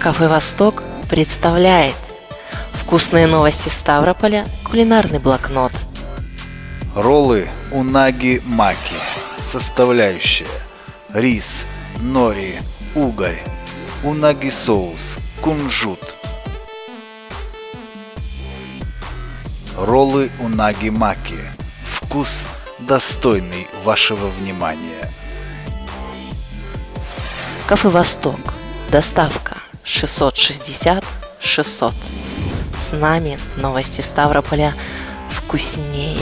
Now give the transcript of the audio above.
Кафе «Восток» представляет Вкусные новости Ставрополя, кулинарный блокнот. Роллы унаги маки. Составляющие. Рис, нори, угорь, унаги соус, кунжут. Роллы унаги маки. Вкус достойный вашего внимания. Кафе «Восток». Доставка 660 600. С нами новости Ставрополя вкуснее.